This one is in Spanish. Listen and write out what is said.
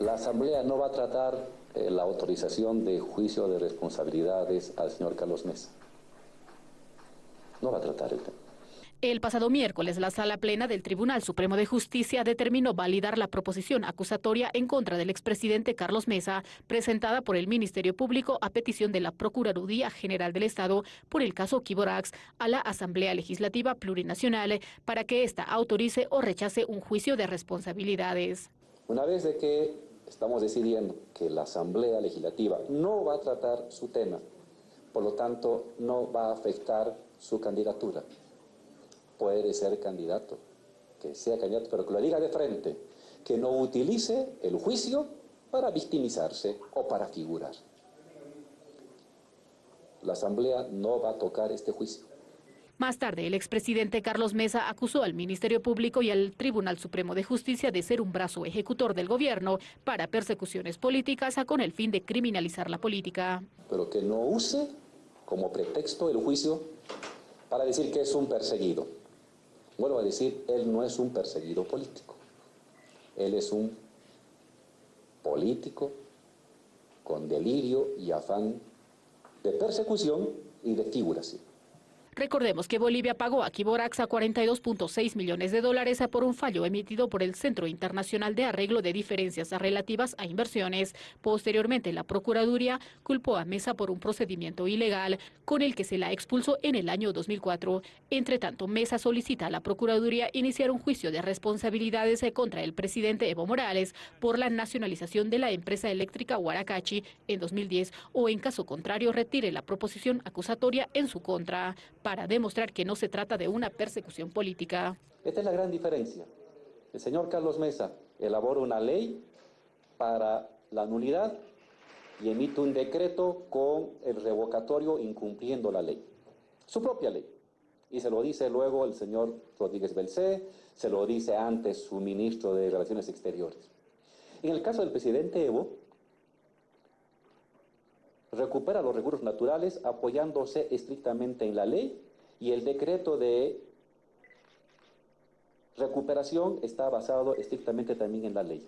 La Asamblea no va a tratar eh, la autorización de juicio de responsabilidades al señor Carlos Mesa. No va a tratar el tema. El pasado miércoles, la Sala Plena del Tribunal Supremo de Justicia determinó validar la proposición acusatoria en contra del expresidente Carlos Mesa, presentada por el Ministerio Público a petición de la Procuraduría General del Estado por el caso Kiborax a la Asamblea Legislativa Plurinacional para que ésta autorice o rechace un juicio de responsabilidades. Una vez de que estamos decidiendo que la Asamblea Legislativa no va a tratar su tema, por lo tanto no va a afectar su candidatura puede ser candidato, que sea candidato, pero que lo diga de frente, que no utilice el juicio para victimizarse o para figurar. La Asamblea no va a tocar este juicio. Más tarde, el expresidente Carlos Mesa acusó al Ministerio Público y al Tribunal Supremo de Justicia de ser un brazo ejecutor del gobierno para persecuciones políticas con el fin de criminalizar la política. Pero que no use como pretexto el juicio para decir que es un perseguido. Vuelvo a decir, él no es un perseguido político. Él es un político con delirio y afán de persecución y de figuración. Recordemos que Bolivia pagó a Kiborax a 42.6 millones de dólares por un fallo emitido por el Centro Internacional de Arreglo de Diferencias Relativas a Inversiones. Posteriormente, la Procuraduría culpó a Mesa por un procedimiento ilegal con el que se la expulsó en el año 2004. Entre tanto, Mesa solicita a la Procuraduría iniciar un juicio de responsabilidades contra el presidente Evo Morales por la nacionalización de la empresa eléctrica Huaracachi en 2010 o en caso contrario retire la proposición acusatoria en su contra para demostrar que no se trata de una persecución política. Esta es la gran diferencia. El señor Carlos Mesa elabora una ley para la nulidad y emite un decreto con el revocatorio incumpliendo la ley, su propia ley. Y se lo dice luego el señor Rodríguez Belcé, se lo dice antes su ministro de Relaciones Exteriores. En el caso del presidente Evo, recupera los recursos naturales apoyándose estrictamente en la ley y el decreto de recuperación está basado estrictamente también en la ley.